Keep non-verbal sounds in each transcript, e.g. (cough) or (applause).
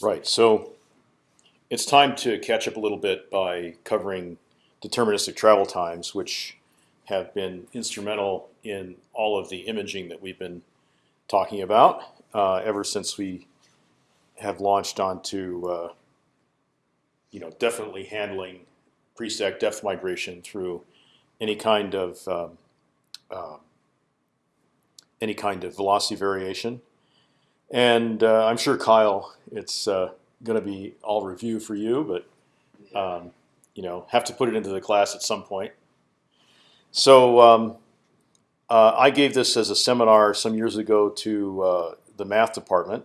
Right. So it's time to catch up a little bit by covering deterministic travel times, which have been instrumental in all of the imaging that we've been talking about uh, ever since we have launched onto, uh, you know, definitely handling pre-stack depth migration through any kind of um, uh, any kind of velocity variation. And uh, I'm sure Kyle, it's uh, going to be all review for you, but um, you know, have to put it into the class at some point. So um, uh, I gave this as a seminar some years ago to uh, the math department,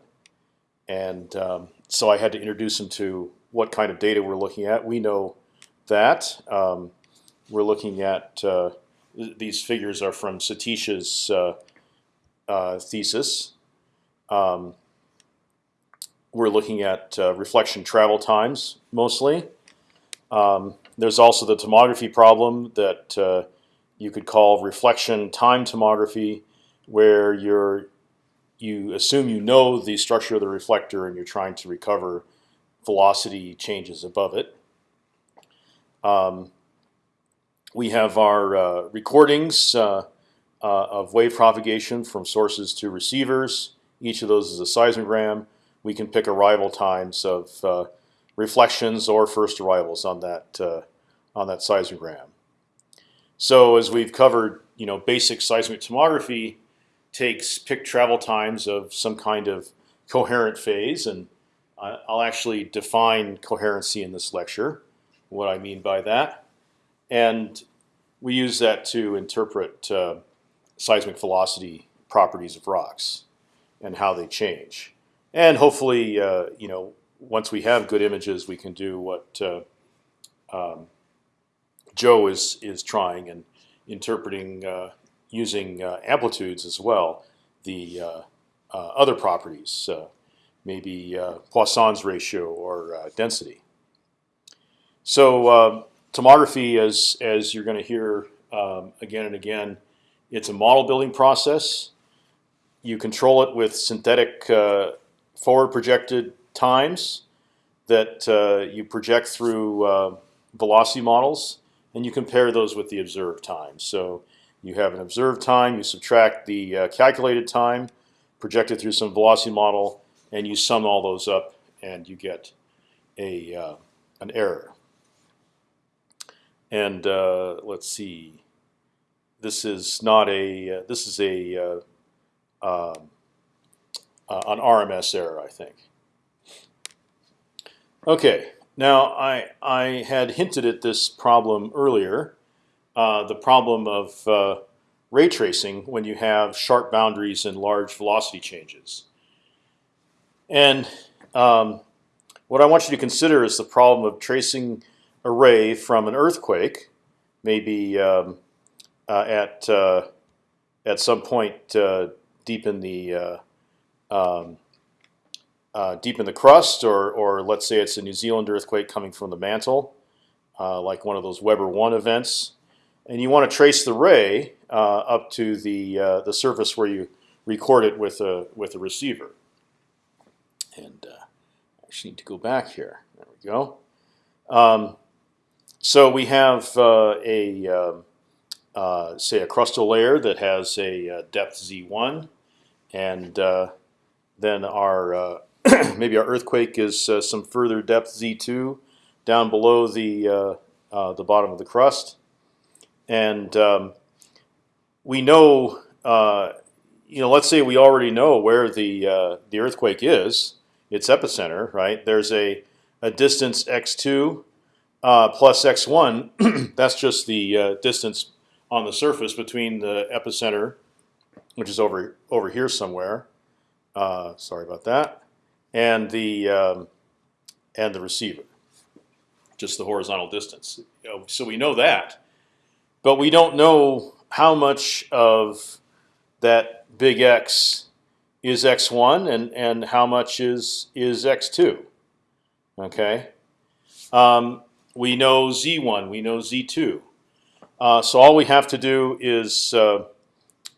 and um, so I had to introduce them to what kind of data we're looking at. We know that um, we're looking at uh, th these figures are from Satish's uh, uh, thesis. Um, we're looking at uh, reflection travel times mostly. Um, there's also the tomography problem that uh, you could call reflection time tomography, where you're you assume you know the structure of the reflector and you're trying to recover velocity changes above it. Um, we have our uh, recordings uh, uh, of wave propagation from sources to receivers. Each of those is a seismogram. We can pick arrival times of uh, reflections or first arrivals on that uh, on that seismogram. So as we've covered, you know, basic seismic tomography takes pick travel times of some kind of coherent phase, and I'll actually define coherency in this lecture. What I mean by that, and we use that to interpret uh, seismic velocity properties of rocks and how they change. And hopefully, uh, you know, once we have good images, we can do what uh, um, Joe is is trying and interpreting uh, using uh, amplitudes as well. The uh, uh, other properties, maybe Poisson's ratio or density. So tomography, as as you're going to hear um, again and again, it's a model building process. You control it with synthetic uh, forward projected times that uh, you project through uh, velocity models, and you compare those with the observed time. So you have an observed time, you subtract the uh, calculated time, projected through some velocity model, and you sum all those up, and you get a uh, an error. And uh, let's see, this is not a this is a um, uh, an RMS error, I think. Okay, now I I had hinted at this problem earlier, uh, the problem of uh, ray tracing when you have sharp boundaries and large velocity changes. And um, what I want you to consider is the problem of tracing a ray from an earthquake, maybe um, uh, at uh, at some point uh, deep in the uh, um, uh, deep in the crust, or or let's say it's a New Zealand earthquake coming from the mantle, like one of those Weber one events, and you want to trace the ray up to the the surface where you record it with a with a receiver. And I actually need to go back here. There we go. Um, so we have uh, a um, uh, say a crustal layer that has a uh, depth z1, and uh, then our uh, (clears throat) maybe our earthquake is uh, some further depth z2 down below the the bottom of the crust, and um, we know you know let's say we already know where the the earthquake is, its epicenter, right? There's a a distance x2 uh, plus x1, (clears throat) that's just the uh, distance on the surface between the epicenter, which is over over here somewhere. Uh, sorry about that, and the um, and the receiver, just the horizontal distance. So we know that, but we don't know how much of that big X is x1 and and how much is is x2. Okay. Um, we know z1, we know z2. Uh, so all we have to do is uh,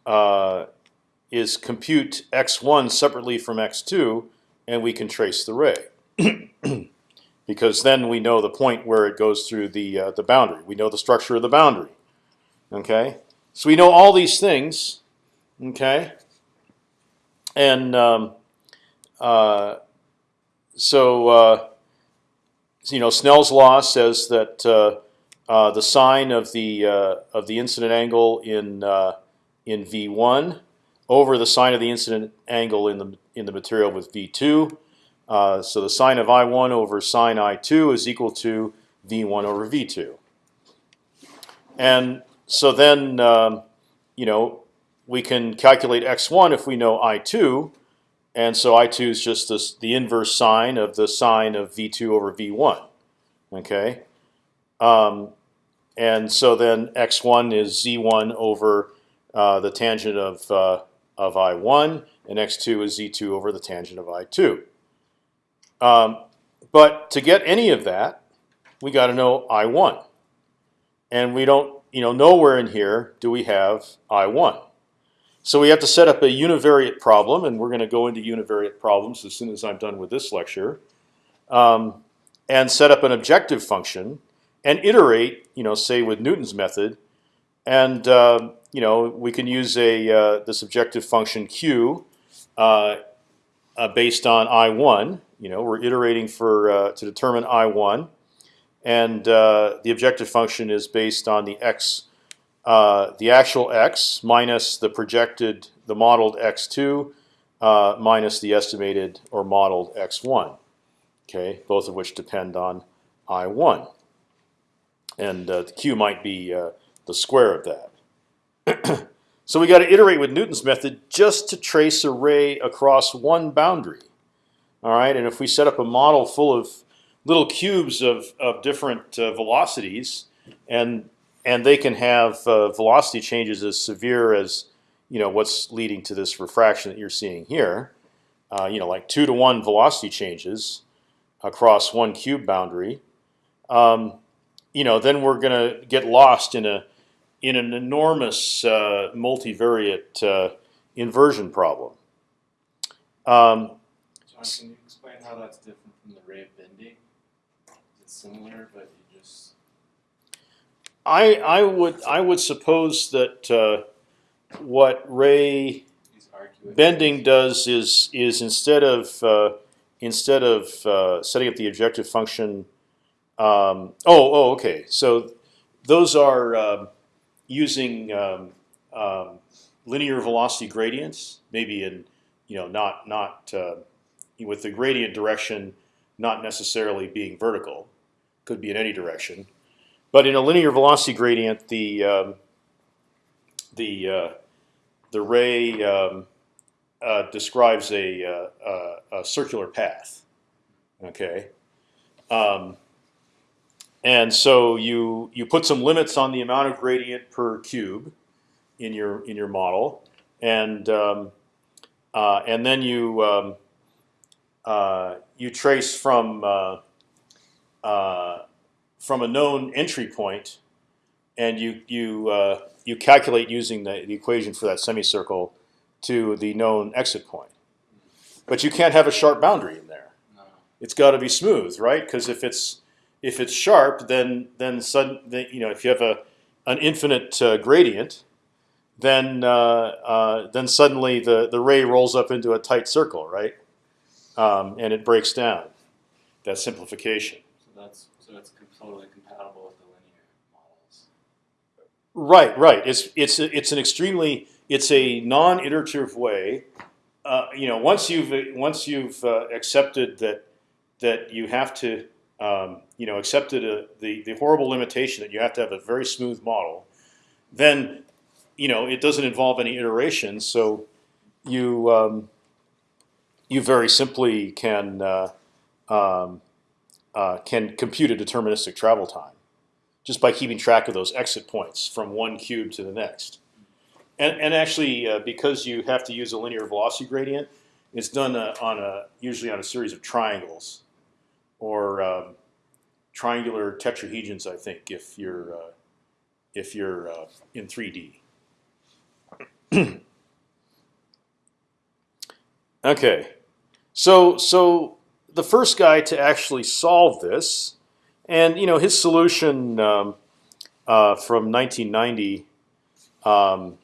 uh, is compute x1 separately from x2, and we can trace the ray. (clears throat) because then we know the point where it goes through the uh, the boundary. We know the structure of the boundary. Okay, so we know all these things. Okay, and um, uh, so uh, you know Snell's law says that uh, uh, the sine of the uh, of the incident angle in in v1 over the sine of the incident angle in the in the material with v2 uh, so the sine of I1 over sine I2 is equal to V1 over V2. And so then, um, you know, we can calculate x1 if we know I2, and so I2 is just this, the inverse sine of the sine of V2 over V1. Okay, um, and so then x1 is z1 over uh, the tangent of uh, of I1, and x2 is z2 over the tangent of I2. Um, but to get any of that, we got to know I1, and we don't, you know, nowhere in here do we have I1. So we have to set up a univariate problem, and we're going to go into univariate problems as soon as I'm done with this lecture, um, and set up an objective function and iterate, you know, say with Newton's method, and uh, you know we can use a uh, this objective function q uh, uh based on I1 you know, we're iterating for uh, to determine I one, and uh, the objective function is based on the x, the actual x minus the projected, the modeled x two, minus the estimated or modeled x one. Okay, both of which depend on I one, and uh, the q might be uh, the square of that. (clears throat) so we got to iterate with Newton's method just to trace a ray across one boundary. All right, and if we set up a model full of little cubes of, of different uh, velocities, and and they can have uh, velocity changes as severe as you know what's leading to this refraction that you're seeing here, uh, you know, like two to one velocity changes across one cube boundary. Um, you know, then we're going to get lost in a in an enormous uh, multivariate uh, inversion problem. Um, can you explain how that's different from the ray of bending? It's similar, but you just I I would I would suppose that uh, what ray bending does is is instead of uh, instead of uh, setting up the objective function. Um, oh oh okay so those are um, using um, um, linear velocity gradients maybe in you know not not uh, with the gradient direction not necessarily being vertical, could be in any direction. But in a linear velocity gradient, the um, the uh, the ray uh, describes a, uh, a, circular path. Okay, um, and so you you put some limits on the amount of gradient per cube in your in your model, and um, uh, and then you um, uh, you trace from uh, uh, from a known entry point, and you you uh, you calculate using the, the equation for that semicircle to the known exit point. But you can't have a sharp boundary in there. No. It's got to be smooth, right? Because if it's if it's sharp, then then sudden you know if you have a an infinite uh, gradient, then uh, uh, then suddenly the the ray rolls up into a tight circle, right? um, and it breaks down. That simplification. So that's so it's totally compatible with the linear models. Right, right. It's it's it's an extremely it's a non-iterative way. Uh, you know, once you've once you've uh, accepted that that you have to um, you know accepted a, the the horrible limitation that you have to have a very smooth model, then you know it doesn't involve any iterations. So you um, you very simply can uh, um, uh, can compute a deterministic travel time just by keeping track of those exit points from one cube to the next. And, and actually, uh, because you have to use a linear velocity gradient, it's done uh, on a usually on a series of triangles or um, triangular tetrahedrons. I think if you're uh, if you're uh, in 3D. (clears throat) okay. So so the first guy to actually solve this, and you know his solution um, uh, from 1990 um,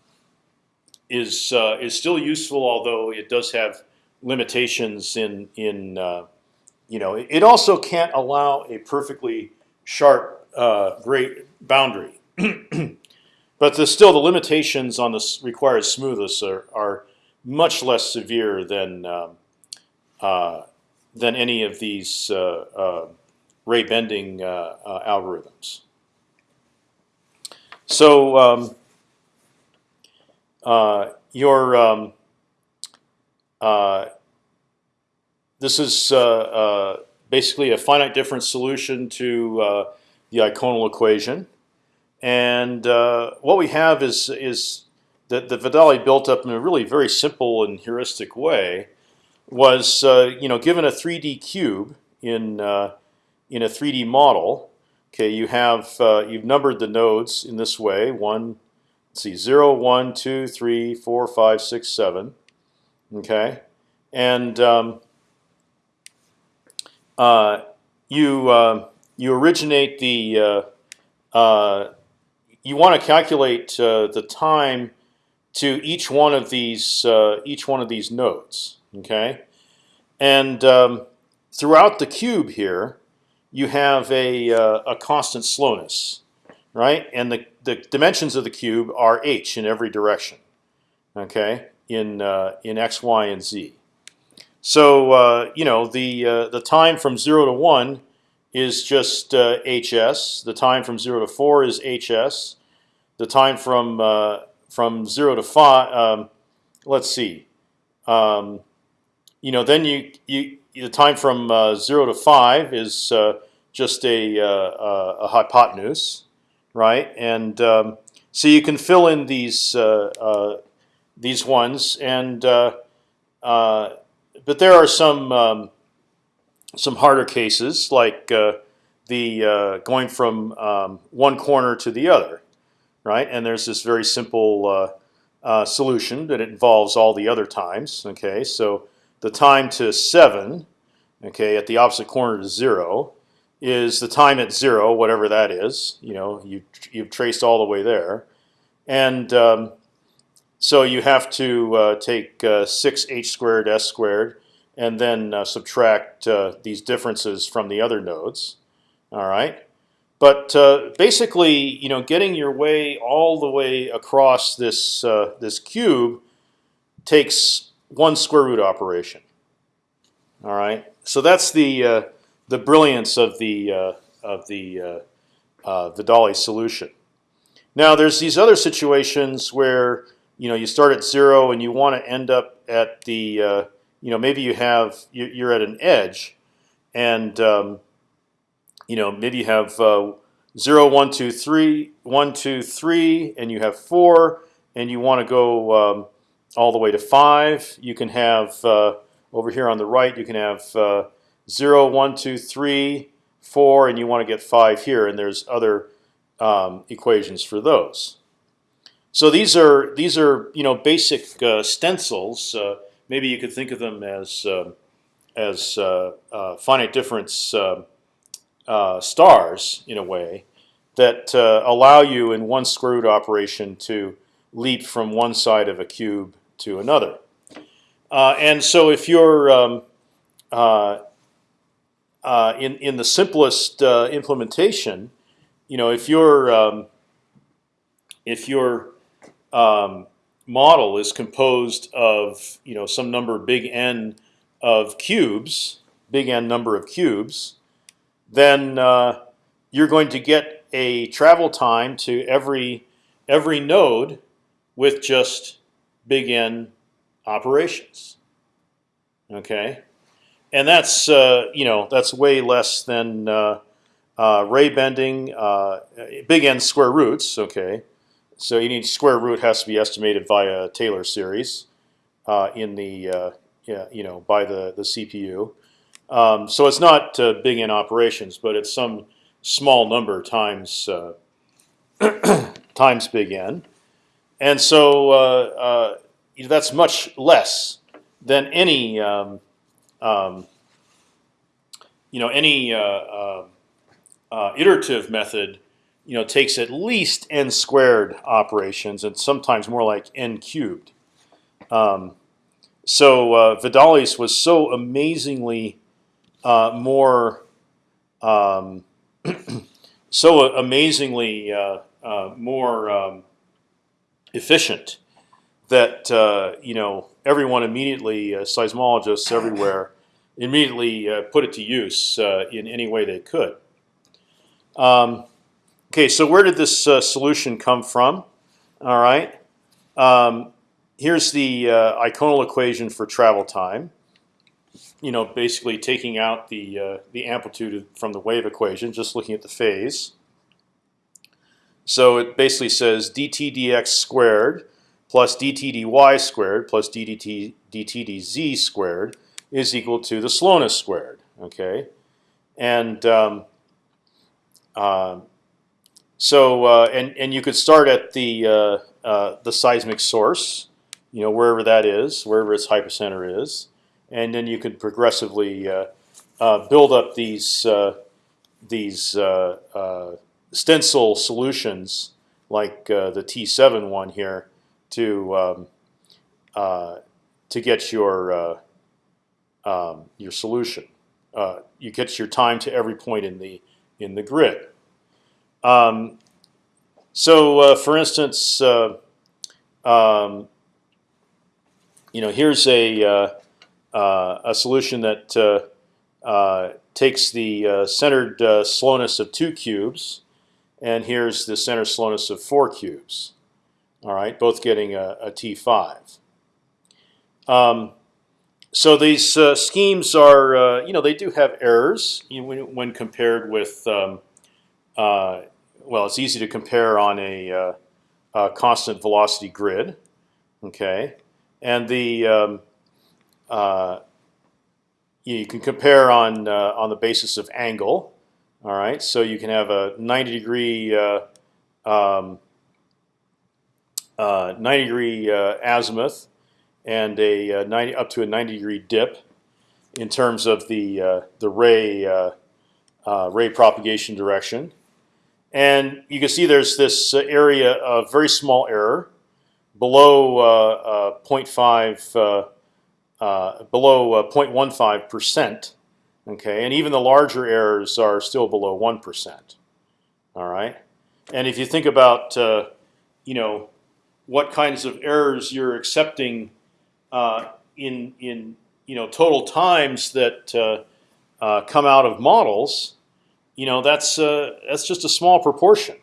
is uh, is still useful, although it does have limitations in in uh, you know it also can't allow a perfectly sharp uh, gray boundary. (clears throat) but the, still, the limitations on the required smoothness are, are much less severe than um, uh, than any of these uh, uh, ray bending uh, algorithms. So um, your um, this is basically a finite difference solution to the eikonal equation, and what we have is is that the Vidale built up in a really very simple and heuristic way was uh, you know given a 3D cube in uh, in a 3D model. Okay, you have uh, you've numbered the nodes in this way. One, let's see, zero, one, two, three, four, five, six, seven. Okay, and um, uh, you uh, you originate the uh, you want to calculate the time to each one of these each one of these nodes. Okay, and um, throughout the cube here, you have a uh, a constant slowness, right? And the the dimensions of the cube are h in every direction. Okay, in uh, in x, y, and z. So uh, you know the uh, the time from zero to one is just hs. The time from zero to four is hs. The time from uh, from zero to five. Um, let's see. Um, you know, then you you the time from uh, zero to five is uh, just a, uh, a hypotenuse, right? And um, so you can fill in these uh, uh, these ones, and uh, but there are some um, some harder cases like the going from um, one corner to the other, right? And there's this very simple solution that involves all the other times. Okay, so the time to seven, okay, at the opposite corner to zero, is the time at zero, whatever that is. You know, you you've traced all the way there, and um, so you have to uh, take uh, six h squared s squared, and then uh, subtract uh, these differences from the other nodes. All right. But uh, basically, you know, getting your way all the way across this uh, this cube takes one square root operation. All right, so that's the the brilliance of the of the Vidale solution. Now there's these other situations where you know you start at zero and you want to end up at the uh, you know maybe you have you're at an edge, and um, you know maybe you have uh, zero, one, two, three, one, two, three, and you have four, and you want to go um, all the way to five. You can have uh, over here on the right. You can have uh, zero, one, two, three, four, and you want to get five here. And there's other um, equations for those. So these are these are you know basic uh, stencils. Uh, maybe you could think of them as uh, as uh, finite difference stars in a way that allow you in one square root operation to leap from one side of a cube to another. Uh, and so if you're um, uh, uh, in in the simplest uh, implementation, you know, if your um, if your um, model is composed of you know some number big n of cubes, big n number of cubes, then uh, you're going to get a travel time to every every node with just big N operations. Okay, and that's uh, you know that's way less than uh, uh, ray bending, uh, big N square roots. Okay, so you need square root has to be estimated via Taylor series uh, in the uh, yeah, you know by the the CPU. Um, so it's not big N operations, but it's some small number times (clears throat) times big N. And so uh, uh, that's much less than any um, um, you know, any uh, uh, uh, iterative method, you know, takes at least n squared operations, and sometimes more like n cubed. Um, so uh, Vidale's was so amazingly uh, more, um, (clears throat) so amazingly uh, uh, more um, efficient that uh, you know everyone immediately, uh, seismologists everywhere, immediately put it to use in any way they could. Um, okay, so where did this uh, solution come from? All right, um, here's the uh, eikonal equation for travel time. You know, basically taking out the uh, the amplitude from the wave equation, just looking at the phase. So it basically says dt dx squared plus dt dy squared plus dt dt dz squared is equal to the slowness squared. Okay, and um, uh, so uh, and and you could start at the uh, uh, the seismic source, you know wherever that is, wherever its hypocenter is, and then you could progressively uh, uh, build up these these stencil solutions like the T7 one here to um, to get your um, your solution. You get your time to every point in the in the grid. Um, so, uh, for instance, uh, um, you know, here's a uh, uh, a solution that uh, takes the centered slowness of two cubes, and here's the center slowness of four cubes. All right, both getting a, a T5. Um, so these uh, schemes are, uh, you know, they do have errors you know, when, when, compared with. Um, uh, well, it's easy to compare on a, uh, a, constant velocity grid, okay, and the um, uh, you can compare on uh, on the basis of angle. All right, so you can have a 90 degree um, 90 degree azimuth and a uh, 90 up to a 90 degree dip in terms of the uh, the ray uh, uh, ray propagation direction. And you can see there's this uh, area of very small error below uh, uh, 0.5 below 0.15 percent. Okay, and even the larger errors are still below one percent. All right, and if you think about you know what kinds of errors you're accepting uh, in in you know total times that uh, uh, come out of models, you know that's that's just a small proportion.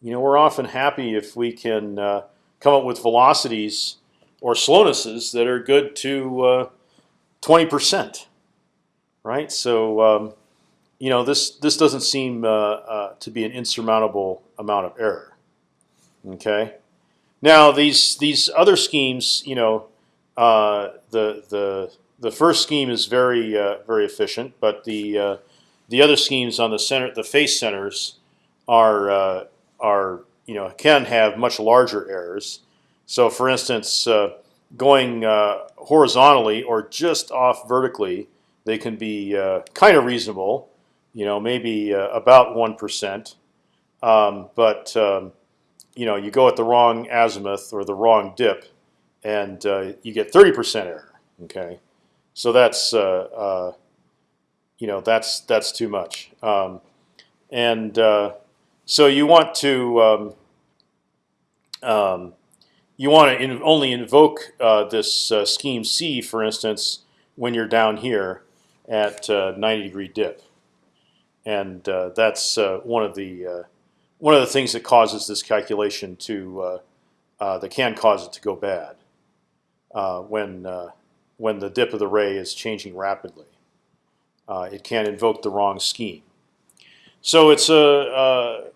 You know we're often happy if we can come up with velocities or slownesses that are good to twenty percent, right? So um, you know this this doesn't seem uh, uh, to be an insurmountable amount of error. Okay, now these these other schemes, you know, uh, the the the first scheme is very uh, very efficient, but the uh, the other schemes on the center, the face centers, are uh, are you know can have much larger errors. So, for instance, uh, going horizontally or just off vertically, they can be kind of reasonable. You know, maybe about one percent, um, but um, you know you go at the wrong azimuth or the wrong dip, and uh, you get 30% error. Okay, so that's uh, uh, you know that's that's too much. Um, and uh, so you want to um, um, you want to in only invoke uh, this uh, scheme C, for instance, when you're down here at 90 degree dip, and that's one of the one of the things that causes this calculation to that can cause it to go bad uh, when uh, when the dip of the ray is changing rapidly. Uh, it can invoke the wrong scheme. So it's a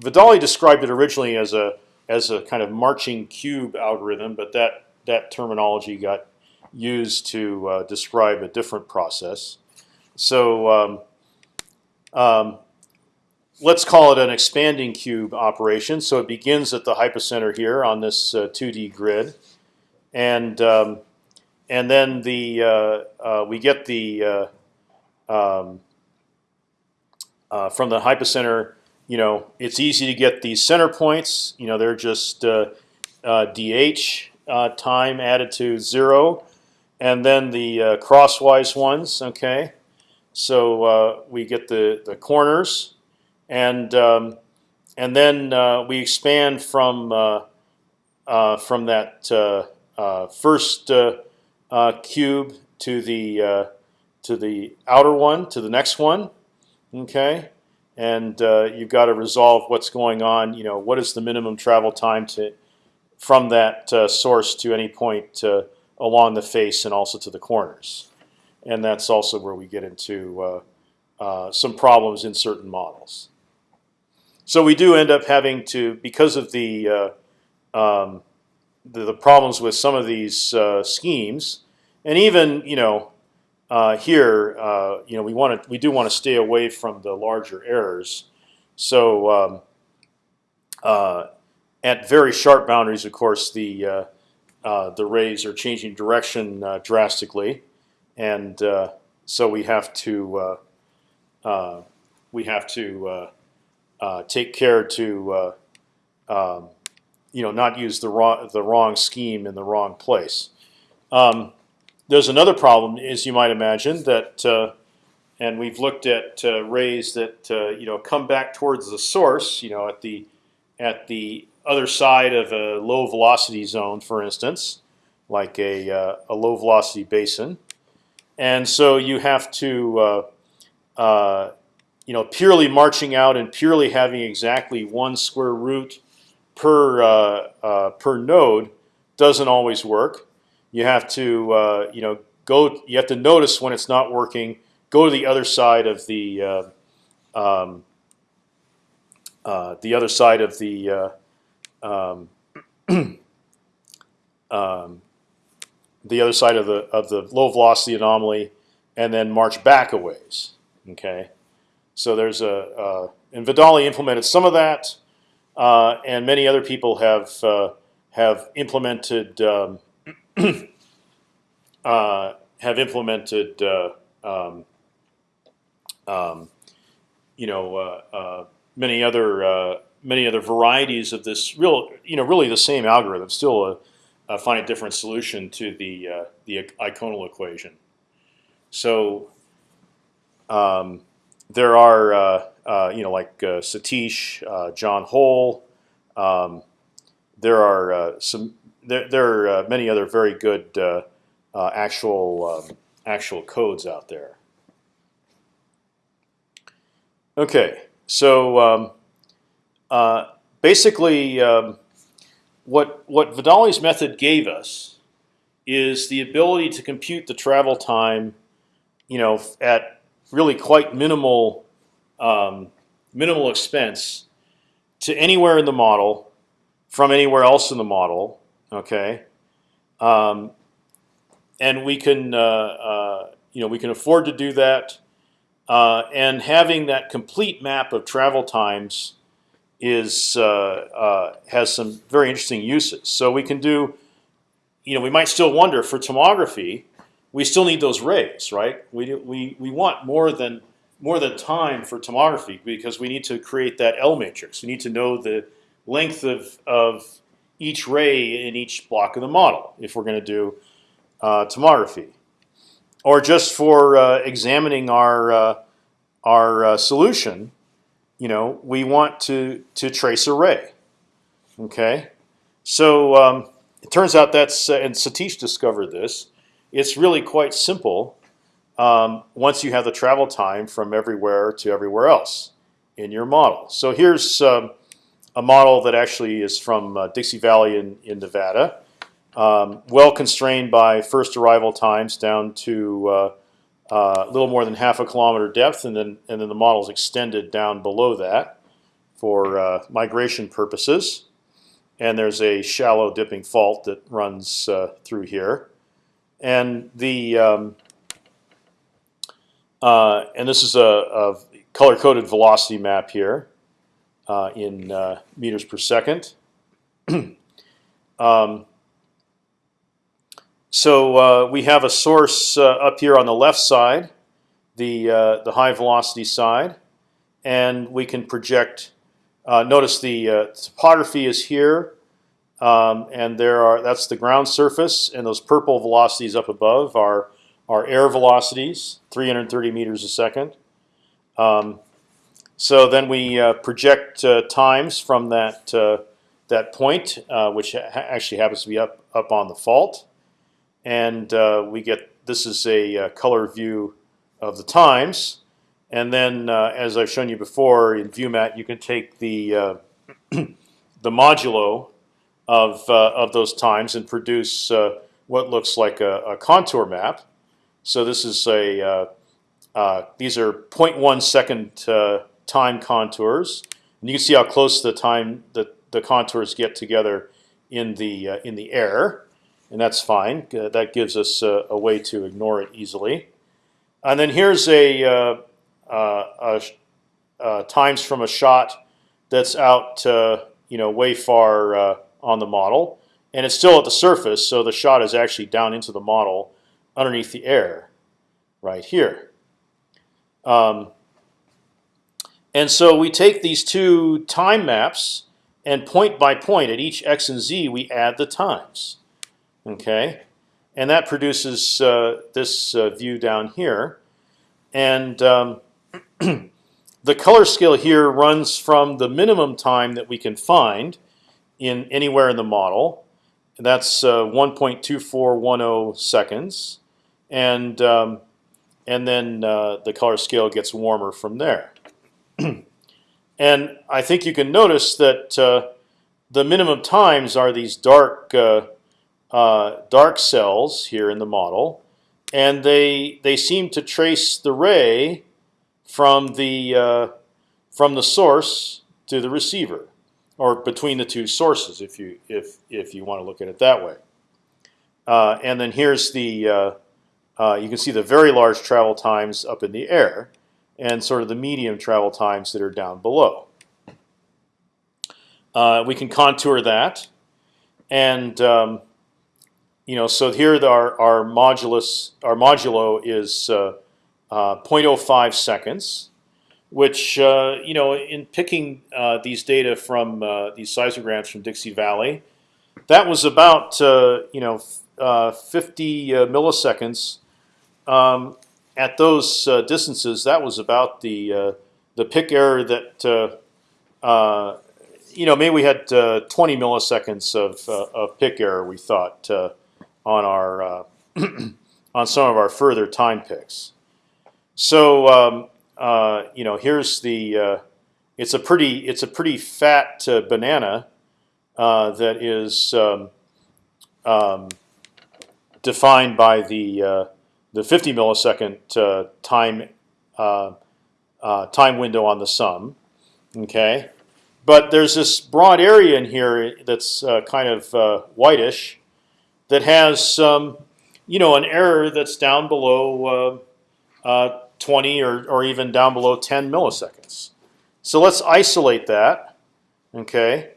Vidale described it originally as a as a kind of marching cube algorithm, but that that terminology got used to uh, describe a different process. So um, um, let's call it an expanding cube operation. So it begins at the hypocenter here on this uh, 2D grid and um, and then the uh, uh, we get the uh, um, uh, from the hypocenter, you know, it's easy to get these center points. You know, they're just uh, uh, dh uh, time added to zero, and then the uh, crosswise ones. Okay, so uh, we get the the corners, and um, and then we expand from from that first cube to the to the outer one to the next one. Okay, and uh, you've got to resolve what's going on. You know, what is the minimum travel time to from that uh, source to any point uh, along the face and also to the corners, and that's also where we get into uh, uh, some problems in certain models. So we do end up having to, because of the um, the, the problems with some of these schemes, and even you know uh, here, uh, you know, we want to we do want to stay away from the larger errors. So um, uh, at very sharp boundaries, of course, the uh, uh, the rays are changing direction uh, drastically, and so we have to we have to take care to um, you know not use the wrong the wrong scheme in the wrong place. Um, there's another problem, as you might imagine, that uh, and we've looked at uh, rays that uh, you know come back towards the source, you know, at the at the other side of a low velocity zone, for instance, like a uh, a low velocity basin, and so you have to uh, you know purely marching out and purely having exactly one square root per uh, uh, per node doesn't always work. You have to uh, you know go. You have to notice when it's not working. Go to the other side of the uh, um, uh, the other side of the uh, um, (clears throat) um, the other side of the of the low velocity anomaly, and then march back a ways. Okay, so there's a and Vidale implemented some of that, uh, and many other people have uh, have implemented um, (clears throat) uh, have implemented uh, um, um, you know uh, uh, many other uh, many other varieties of this real you know really the same algorithm, still a, a finite difference solution to the the eikonal equation. So um, there are you know like Satish, John Hole. Um, there are some. There, there are uh, many other very good uh, uh, actual um, actual codes out there. Okay, so um, basically, um, what what Vidale's method gave us is the ability to compute the travel time, you know, at really quite minimal um, minimal expense to anywhere in the model from anywhere else in the model. Okay, um, and we can uh, uh, you know we can afford to do that. Uh, and having that complete map of travel times is uh, uh, has some very interesting uses. So we can do, you know, we might still wonder for tomography, we still need those rays, right? We we we want more than more than time for tomography because we need to create that L matrix. We need to know the length of of each ray in each block of the model if we're going to do uh, tomography, or just for uh, examining our uh, our uh, solution you know, we want to to trace a ray. Okay, so um, it turns out that's uh, and Satish discovered this. It's really quite simple um, once you have the travel time from everywhere to everywhere else in your model. So here's um, a model that actually is from uh, Dixie Valley in in Nevada, um, well constrained by first arrival times down to uh, uh, a little more than half a kilometer depth, and then and then the model is extended down below that for uh, migration purposes. And there's a shallow dipping fault that runs uh, through here, and the um, and this is a, a color-coded velocity map here uh, in uh, meters per second. (clears throat) um, so uh, we have a source uh, up here on the left side, the uh, the high velocity side, and we can project. Notice the topography is here, um, and there are that's the ground surface, and those purple velocities up above are are air velocities, 330 meters a second. Um, so then we uh, project uh, times from that uh, that point, uh, which ha actually happens to be up up on the fault, and uh, we get this is a uh, color view of the times. And then, as I've shown you before in ViewMat, you can take the (clears throat) the modulo of of those times and produce what looks like a, a, contour map. So this is a these are 0.1 second time contours, and you can see how close the time the the contours get together in the in the air, and that's fine. that gives us a, a way to ignore it easily. And then here's a uh, uh, times from a shot that's out, you know, way far uh, on the model, and it's still at the surface, so the shot is actually down into the model, underneath the air, right here. Um, and so we take these two time maps, and point by point at each x and z, we add the times. Okay, and that produces uh, this uh, view down here, and um, (clears throat) the color scale here runs from the minimum time that we can find in anywhere in the model. And that's uh, 1.2410 seconds, and um, and then uh, the color scale gets warmer from there. (clears throat) and I think you can notice that uh, the minimum times are these dark uh, uh, dark cells here in the model, and they they seem to trace the ray from the uh, from the source to the receiver, or between the two sources, if you if if you want to look at it that way. Uh, and then here's the uh, you can see the very large travel times up in the air, and sort of the medium travel times that are down below. Uh, we can contour that, and um, you know, so here our our modulus our modulo is uh, uh, 0.05 seconds, which uh, you know, in picking uh, these data from uh, these seismograms from Dixie Valley, that was about you know 50 milliseconds. Um, at those distances, that was about the the pick error that you know, maybe we had uh, 20 milliseconds of, uh, of pick error. We thought uh, on our (clears throat) on some of our further time picks. So um, uh, you know, here's the. Uh, it's a pretty. It's a pretty fat uh, banana uh, that is um, um, defined by the uh, the 50 millisecond uh, time time window on the sum. Okay, but there's this broad area in here that's kind of whitish that has um, you know an error that's down below uh, 20 or, or even down below 10 milliseconds. So let's isolate that, okay,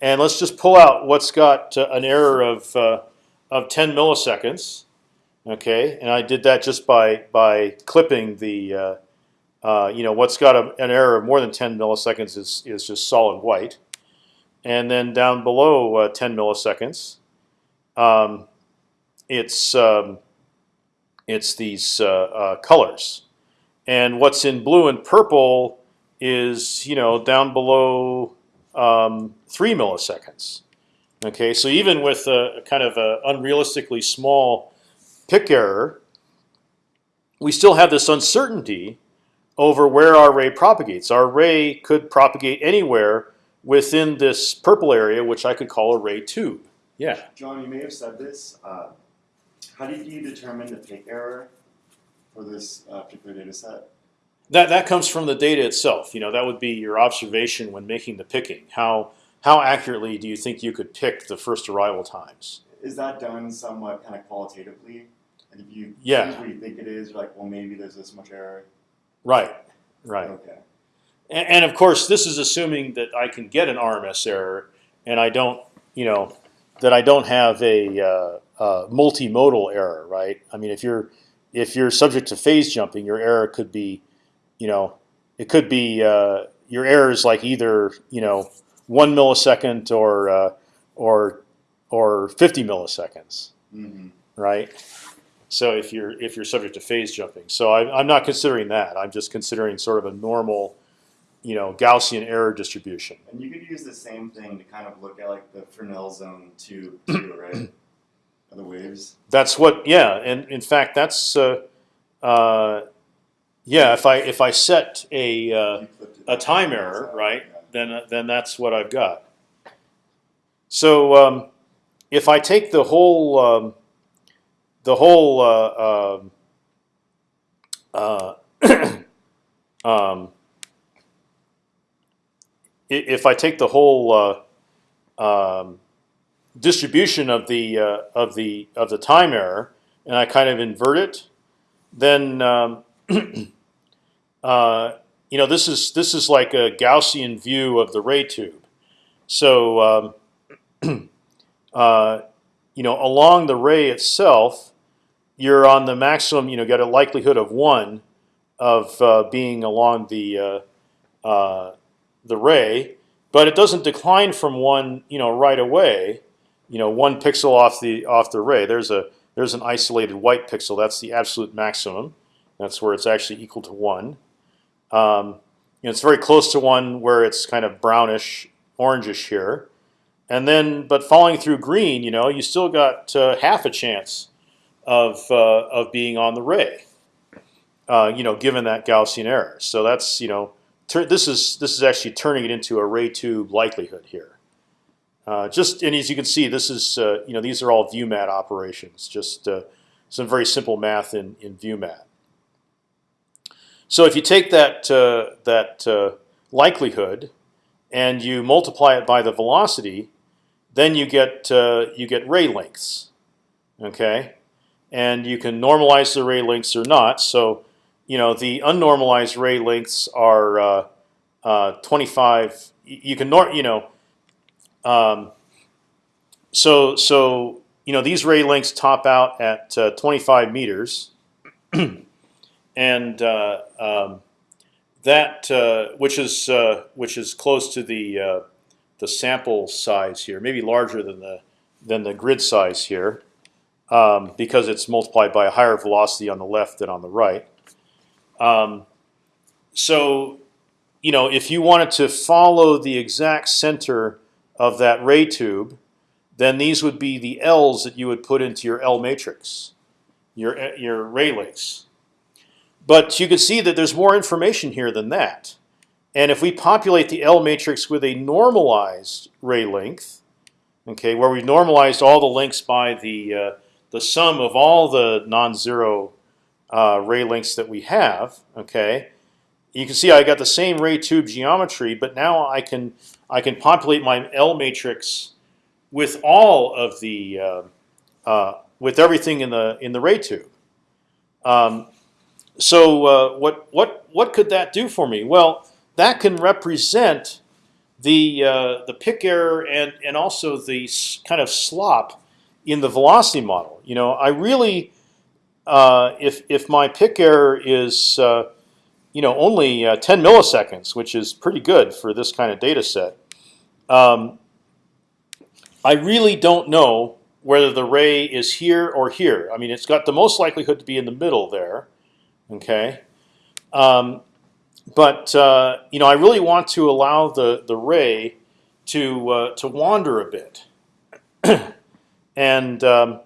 and let's just pull out what's got uh, an error of uh, of 10 milliseconds, okay, and I did that just by by clipping the uh, uh you know what's got a, an error of more than 10 milliseconds is is just solid white, and then down below uh, 10 milliseconds, um, it's um, it's these uh, colors. And what's in blue and purple is you know down below um, three milliseconds. Okay, so even with a kind of a unrealistically small pick error, we still have this uncertainty over where our ray propagates. Our ray could propagate anywhere within this purple area, which I could call a ray tube. Yeah. John, you may have said this. Uh, how did you determine the pick error for this uh, particular data set? That that comes from the data itself. You know, that would be your observation when making the picking. How how accurately do you think you could pick the first arrival times? Is that done somewhat kind of qualitatively? And if you yeah. where you think it is, you're like, well, maybe there's this much error. Right. Right. Okay. And, and of course, this is assuming that I can get an RMS error, and I don't, you know, that I don't have a uh, uh, multimodal error, right? I mean, if you're if you're subject to phase jumping, your error could be, you know, it could be uh, your error is like either you know one millisecond or uh, or or 50 milliseconds, Mm-hmm. right? So if you're if you're subject to phase jumping, so I, I'm not considering that. I'm just considering sort of a normal, you know, Gaussian error distribution. And you could use the same thing to kind of look at like the Fresnel zone too, too (clears throat) right? Of the waves. That's what, yeah, and in fact, that's, uh, uh, yeah. If I if I set a uh, You flipped it a time error, right? then then that's what I've got. So um, if I take the whole um, the whole uh, um, uh, (clears throat) um, if I take the whole uh, um, distribution of the uh, of the of the time error and I kind of invert it, then um, (clears throat) you know this is this is like a Gaussian view of the ray tube. So um, (clears throat) uh, you know along the ray itself, you're on the maximum. You know, got a likelihood of one of uh, being along the uh, uh, the ray, but it doesn't decline from one. You know, right away. You know, one pixel off the off the ray. There's a there's an isolated white pixel. That's the absolute maximum. That's where it's actually equal to one. Um, you know, it's very close to one where it's kind of brownish, orangish here, and then but falling through green, you know, you still got uh, half a chance of uh, of being on the ray. Uh, you know, given that Gaussian error. So that's you know, this is this is actually turning it into a ray tube likelihood here. Uh, just and as you can see, this is uh, you know these are all ViewMat operations. Just uh, some very simple math in in ViewMat. So if you take that uh, that uh, likelihood and you multiply it by the velocity, then you get you get ray lengths. Okay, and you can normalize the ray lengths or not. So you know the unnormalized ray lengths are uh, uh, 25. You can nor you know. Um, so so you know these ray lengths top out at uh, 25 meters, (clears throat) and uh, um, that uh, which is uh, which is close to the the sample size here, maybe larger than the than the grid size here, um, because it's multiplied by a higher velocity on the left than on the right. Um, so, you know, if you wanted to follow the exact center of that ray tube, then these would be the L's that you would put into your L matrix, your your ray lengths. But you can see that there's more information here than that. And if we populate the L matrix with a normalized ray length, okay, where we've normalized all the lengths by the uh, the sum of all the non-zero uh, ray lengths that we have, okay, you can see I got the same ray tube geometry, but now I can I can populate my L matrix with all of the uh, uh, with everything in the in the ray tube. Um, so uh, what what what could that do for me? Well, that can represent the uh, the pick error and and also the kind of slop in the velocity model. You know, I really uh, if if my pick error is uh, you know only uh, 10 milliseconds, which is pretty good for this kind of data set. Um, I really don't know whether the ray is here or here. I mean, it's got the most likelihood to be in the middle there. Okay, um, but uh, you know, I really want to allow the the ray to uh, to wander a bit, (clears throat) and um,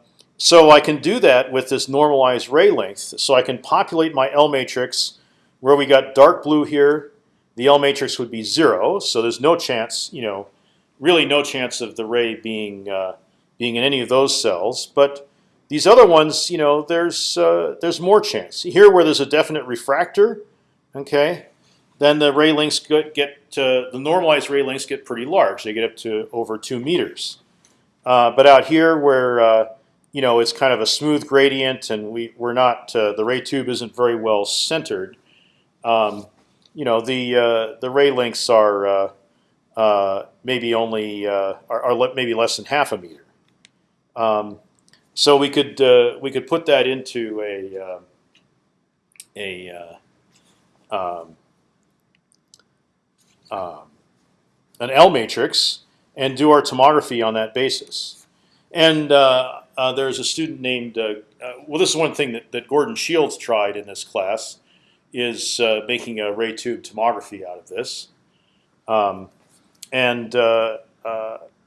so I can do that with this normalized ray length. So I can populate my L matrix where we got dark blue here. The L matrix would be zero, so there's no chance, you know, really no chance of the ray being uh, being in any of those cells. But these other ones, you know, there's uh, there's more chance. Here, where there's a definite refractor, okay, then the ray lengths get, get the normalized ray lengths get pretty large. They get up to over two meters. Uh, but out here, where uh, you know it's kind of a smooth gradient, and we we're not uh, the ray tube isn't very well centered. Um, you know the uh, the ray lengths are uh, uh, maybe only uh, are, are maybe less than half a meter. Um, so we could uh, we could put that into a a um, um, an L matrix and do our tomography on that basis. And uh, uh, there's a student named uh, uh, well, this is one thing that, that Gordon Shields tried in this class is uh, making a ray tube tomography out of this, um, and uh,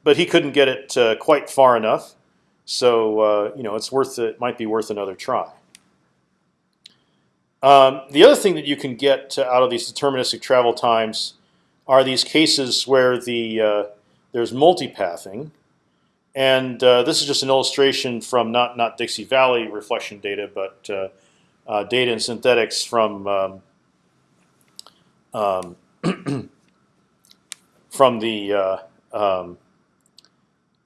but he couldn't get it quite far enough. So you know, it's worth it. Might be worth another try. Um, the other thing that you can get out of these deterministic travel times are these cases where the uh, there's multipathing, and uh, this is just an illustration from not not Dixie Valley reflection data, but uh, uh, data and synthetics from um, um, (clears throat) from the uh, um,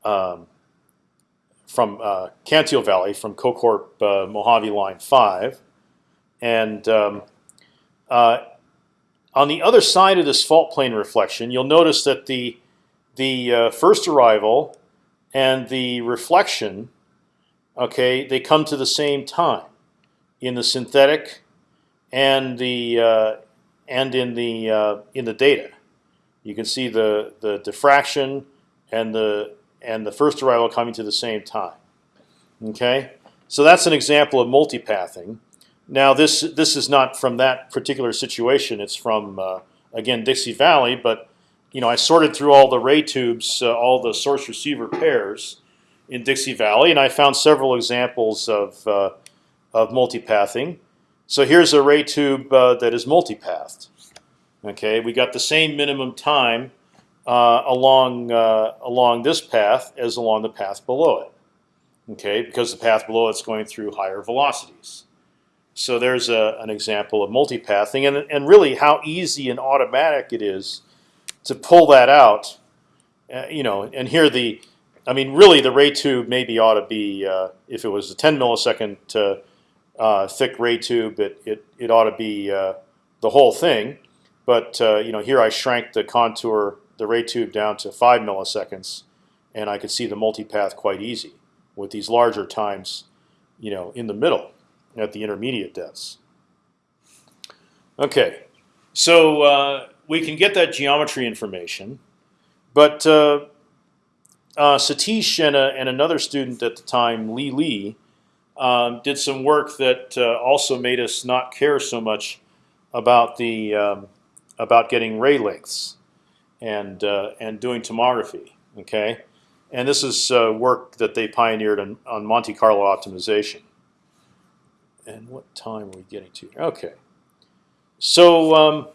um, from uh, Cantil Valley from COCORP Mojave Line Five, and um, on the other side of this fault plane reflection, you'll notice that the the first arrival and the reflection, okay, they come to the same time in the synthetic and the uh, and in the uh, in the data. You can see the the diffraction and the and the first arrival coming to the same time. Okay, so that's an example of multipathing. Now this this is not from that particular situation. It's from uh, again Dixie Valley, but you know I sorted through all the ray tubes, uh, all the source receiver pairs in Dixie Valley, and I found several examples of uh, of multipathing. So here's a ray tube uh, that is multipathed. Okay, we got the same minimum time uh, along uh, along this path as along the path below it. Okay, because the path below it's going through higher velocities. So there's a, an example of multipathing, and and really how easy and automatic it is to pull that out. Uh, you know, and here the, I mean, really the ray tube maybe ought to be uh, if it was a 10 millisecond uh, uh, thick ray tube, it it it ought to be uh, the whole thing. But uh, you know, here I shrank the contour, the ray tube down to five milliseconds, and I could see the multipath quite easy with these larger times, you know, in the middle at the intermediate depths. Okay, so uh, we can get that geometry information, but uh, uh, Satish and, a, and another student at the time, Lee Lee, um, did some work that uh, also made us not care so much about the um, about getting ray lengths and uh, and doing tomography. Okay, and this is uh, work that they pioneered on, on Monte Carlo optimization. And what time are we getting to? Okay, so um,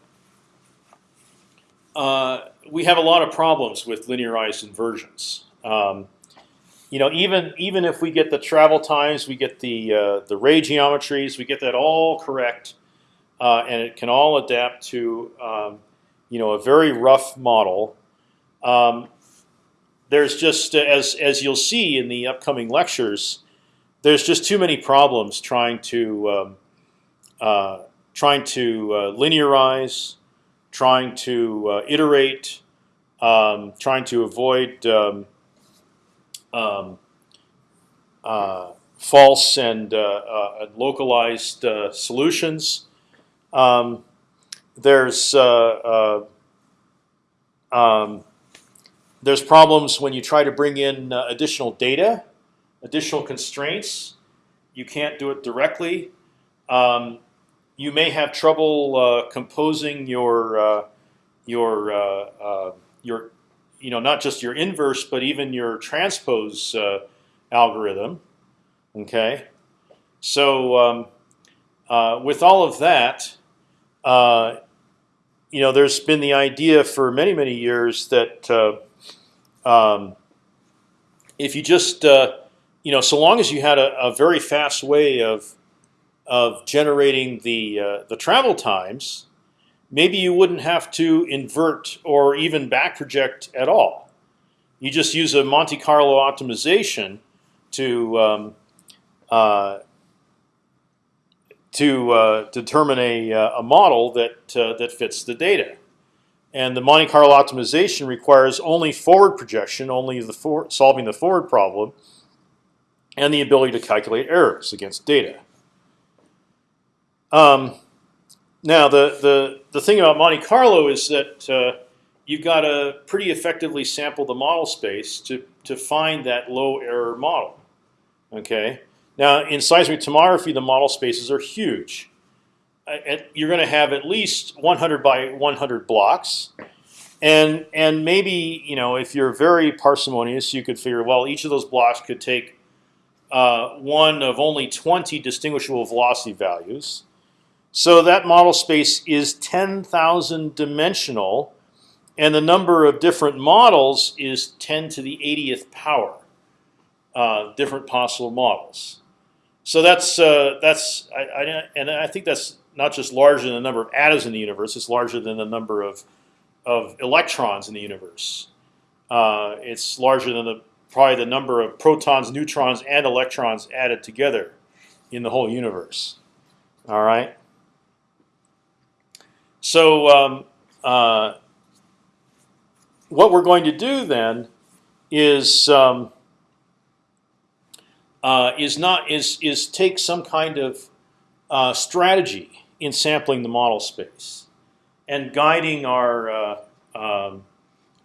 uh, we have a lot of problems with linearized inversions. Um, you know, even even if we get the travel times, we get the uh, the ray geometries, we get that all correct, uh, and it can all adapt to um, you know a very rough model. Um, there's just as as you'll see in the upcoming lectures, there's just too many problems trying to um, uh, trying to uh, linearize, trying to uh, iterate, um, trying to avoid um, um, uh, false and uh, uh, localized uh, solutions. Um, there's uh, um, there's problems when you try to bring in additional data, additional constraints. You can't do it directly. Um, you may have trouble composing your your your you know not just your inverse, but even your transpose uh, algorithm. Okay, so um, uh, with all of that, uh, you know, there's been the idea for many many years that uh, um, if you just uh, you know, so long as you had a, a very fast way of of generating the uh, the travel times, maybe you wouldn't have to invert or even back project at all. You just use a Monte Carlo optimization to um, uh, to uh, determine a, uh, a model that uh, that fits the data. And the Monte Carlo optimization requires only forward projection, only the for solving the forward problem, and the ability to calculate errors against data. Um, now, the, the, the thing about Monte Carlo is that uh, you've got to pretty effectively sample the model space to to find that low error model. Okay. Now in seismic tomography, the model spaces are huge. And you're going to have at least 100 by 100 blocks, and and maybe you know if you're very parsimonious, you could figure well each of those blocks could take uh, one of only 20 distinguishable velocity values. So that model space is 10,000 dimensional, and the number of different models is 10 to the 80th power, uh, different possible models. So that's uh, that's I, I, and I think that's not just larger than the number of atoms in the universe; it's larger than the number of of electrons in the universe. Uh, it's larger than the probably the number of protons, neutrons, and electrons added together in the whole universe. All right. So um, uh, what we're going to do then is um, uh, is not is is take some kind of uh, strategy in sampling the model space and guiding our uh, um,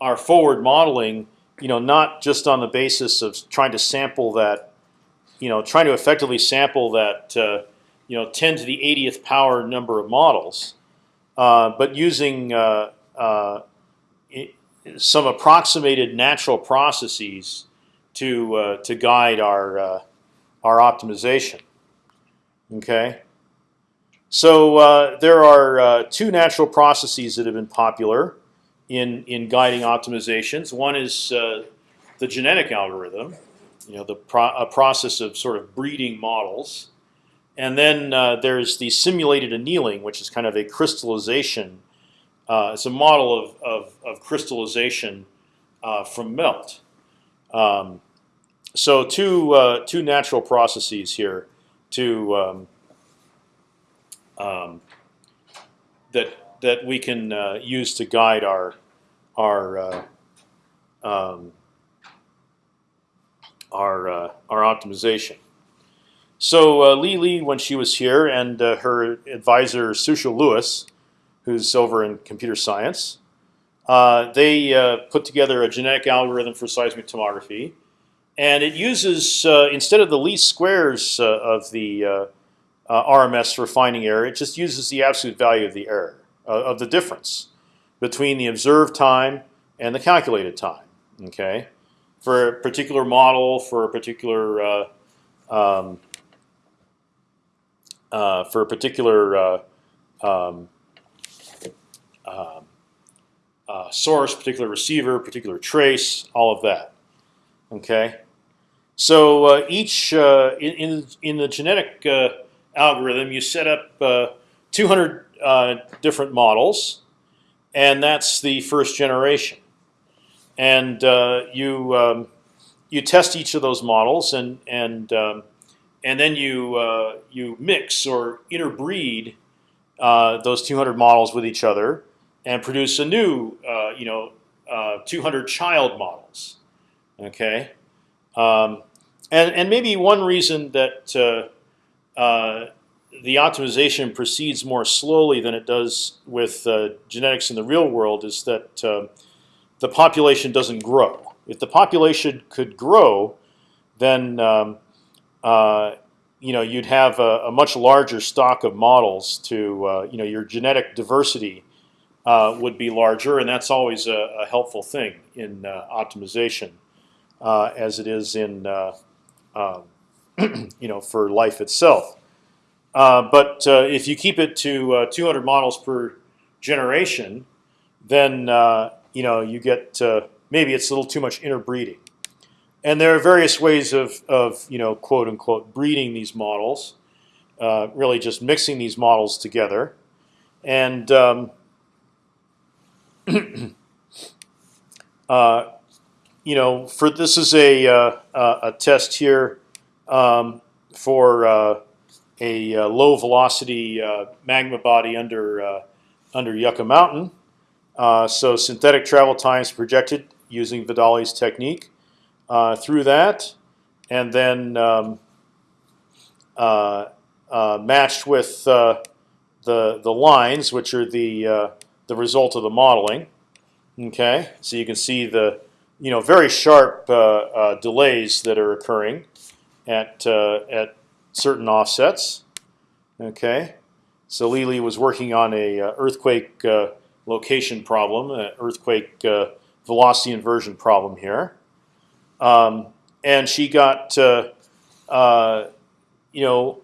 our forward modeling. You know, not just on the basis of trying to sample that, you know, trying to effectively sample that, uh, you know, 10 to the 80th power number of models, but using uh, some approximated natural processes to uh, to guide our uh, our optimization. Okay, so uh, there are two natural processes that have been popular in in guiding optimizations. One is the genetic algorithm, you know, the pro a process of sort of breeding models, and then uh, there's the simulated annealing, which is kind of a crystallization. Uh, it's a model of, of, of crystallization uh, from melt. Um, so two uh, two natural processes here to um, um, that that we can uh, use to guide our our uh, um, our our optimization. So uh, Li Li, when she was here, and uh, her advisor Sushil Louis, who's over in computer science, uh, they put together a genetic algorithm for seismic tomography, and it uses instead of the least squares of the RMS for finding error, it just uses the absolute value of the error of the difference between the observed time and the calculated time. Okay for a particular model, for a particular uh, um, uh, for a particular uh, um, um uh, source, particular receiver, particular trace, all of that. Okay, so uh, each uh, in in the genetic algorithm, you set up 200 different models, and that's the first generation and uh, you um, you test each of those models, and and um, and then you uh, you mix or interbreed uh, those 200 models with each other, and produce a new uh, you know uh, 200 child models. Okay, um, and and maybe one reason that uh, the optimization proceeds more slowly than it does with genetics in the real world is that the population doesn't grow. If the population could grow, then um, uh, you know you'd have a, a, much larger stock of models to uh, you know your genetic diversity uh, would be larger, and that's always a, a helpful thing in uh, optimization, uh, as it is in uh, um, (clears throat) you know for life itself. but if you keep it to 200 models per generation, then you know you get maybe it's a little too much interbreeding. And there are various ways of, of you know quote unquote breeding these models, uh, really just mixing these models together, and um, (clears throat) uh, you know for this is a uh, a test here um, for uh, a uh, low velocity magma body under under Yucca Mountain. Uh, so synthetic travel times projected using Vidale's technique uh, through that, and then um, uh, uh matched with uh, the the lines, which are the the result of the modeling. Okay, so you can see the you know very sharp delays that are occurring at at certain offsets. Okay, so Lili was working on a earthquake location problem, an earthquake velocity inversion problem here, um, and she got uh, uh, you know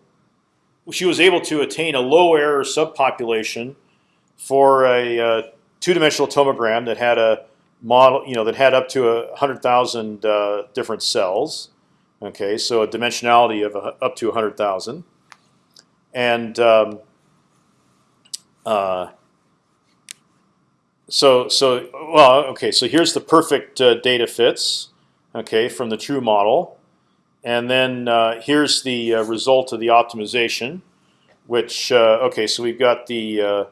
she was able to attain a low error subpopulation for a uh, two-dimensional tomogram that had a model, you know, that had up to a hundred thousand uh, different cells. Okay, so a dimensionality of a, up to a hundred thousand, and um, uh, so so well, okay. So here's the perfect uh, data fits, okay, from the true model, and then uh, here's the uh, result of the optimization, which uh, okay. So we've got the uh,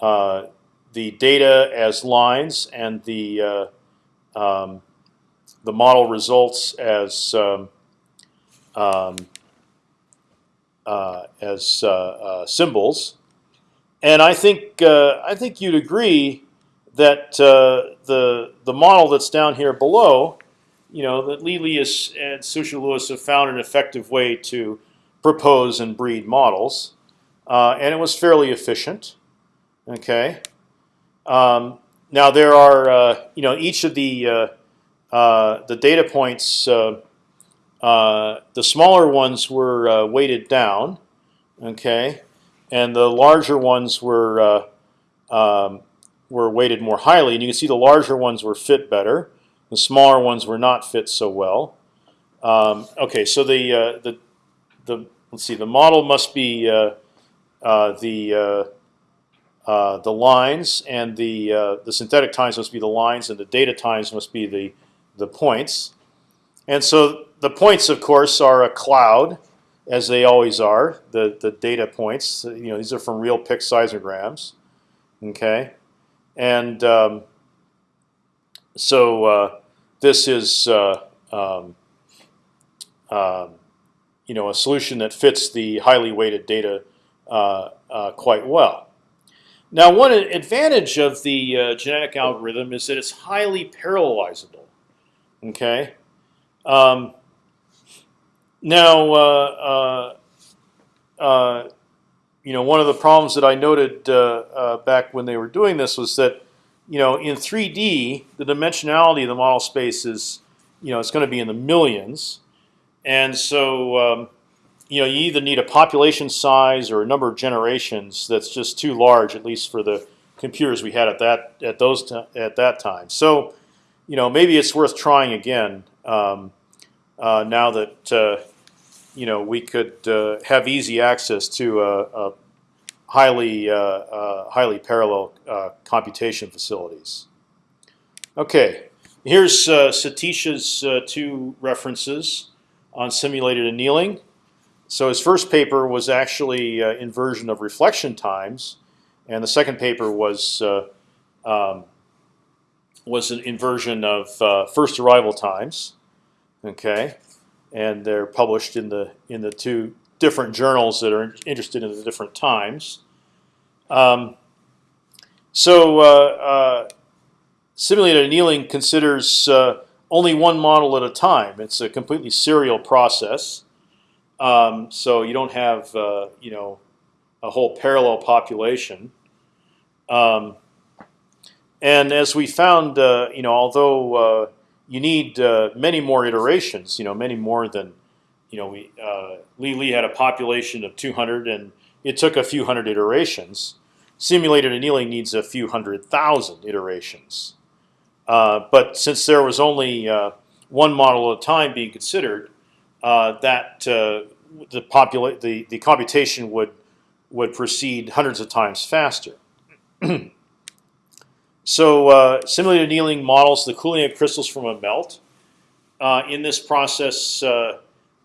uh, the data as lines and the um, the model results as um, um, as symbols, and I think I think you'd agree that the the model that's down here below, you know, that Lili is, and Sushil Louis have found an effective way to propose and breed models, uh, and it was fairly efficient. Okay. Um, now there are, uh, you know, each of the uh, uh, the data points, uh, uh, the smaller ones were weighted down, okay, and the larger ones were um, were weighted more highly. And you can see the larger ones were fit better, the smaller ones were not fit so well. Um, okay, so the the the let's see, the model must be the uh, the lines and the uh, the synthetic times must be the lines, and the data times must be the the points. And so the points, of course, are a cloud, as they always are. The the data points, you know, these are from real pick seismograms. Okay, and um, so uh, this is uh, um, um, you know a solution that fits the highly weighted data uh, quite well. Now, one advantage of the uh, genetic algorithm is that it's highly parallelizable. Okay. Um, now, uh, uh, uh you know, one of the problems that I noted uh, uh, back when they were doing this was that, you know, in 3D, the dimensionality of the model space is, you know, it's going to be in the millions, and so. Um, you know, you either need a population size or a number of generations that's just too large, at least for the computers we had at that at those at that time. So, you know, maybe it's worth trying again um, uh, now that uh, you know we could uh, have easy access to a, a highly uh, uh, highly parallel uh, computation facilities. Okay, here's Satisha's two references on simulated annealing. So his first paper was actually uh, inversion of reflection times, and the second paper was uh, um, was an inversion of uh, first arrival times. Okay, and they're published in the in the two different journals that are interested in the different times. Um, so uh, uh, simulated annealing considers uh, only one model at a time. It's a completely serial process. Um, so you don't have uh, you know a whole parallel population. Um, and as we found, uh, you know, although uh, you need many more iterations, you know, many more than, you know, we uh, Li Li had a population of 200, and it took a few hundred iterations. Simulated annealing needs a few hundred thousand iterations. Uh, but since there was only uh, one model at a time being considered, uh, that uh, the the the computation would would proceed hundreds of times faster. (clears throat) so uh, simulated annealing models the cooling of crystals from a melt. Uh, in this process,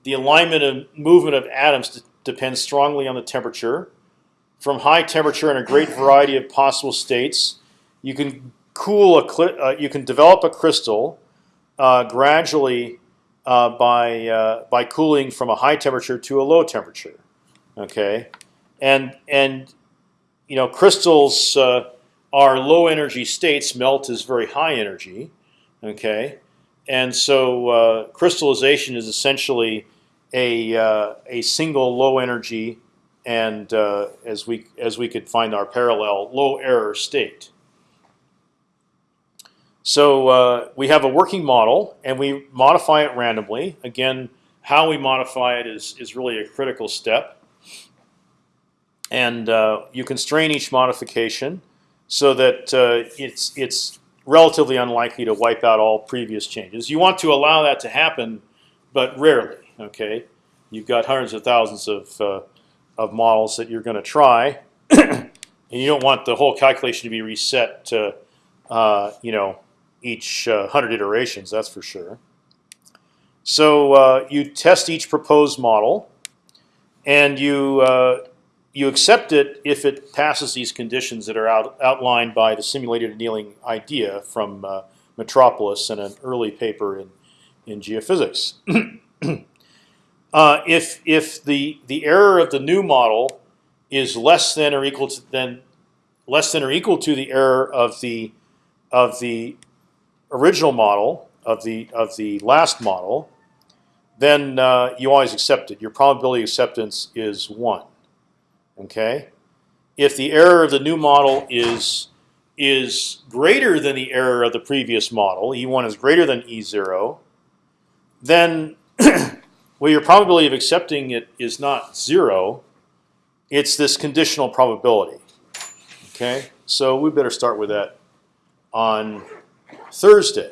the alignment and movement of atoms depends strongly on the temperature. From high temperature and a great variety of possible states, you can cool a you can develop a crystal gradually uh, by uh, by cooling from a high temperature to a low temperature. Okay, and and you know crystals uh, are low energy states. Melt is very high energy. Okay, and so uh, crystallization is essentially a uh, a single low energy and uh, as we as we could find our parallel low error state. So uh, we have a working model, and we modify it randomly. Again, how we modify it is is really a critical step, and uh, you constrain each modification so that uh, it's it's relatively unlikely to wipe out all previous changes. You want to allow that to happen, but rarely. Okay, you've got hundreds of thousands of uh, of models that you're going to try, (clears throat) and you don't want the whole calculation to be reset to, uh, you know, each uh, hundred iterations. That's for sure. So uh, you test each proposed model, and you uh, you accept it if it passes these conditions that are out, outlined by the simulated annealing idea from uh, Metropolis in an early paper in in geophysics. (clears throat) Uh, if if the the error of the new model is less than or equal to than less than or equal to the error of the of the original model of the of the last model, then uh, you always accept it. Your probability acceptance is one. Okay. If the error of the new model is is greater than the error of the previous model, E1 is greater than E0, then (clears throat) well, your probability of accepting it is not zero. It's this conditional probability. Okay, so we better start with that on Thursday.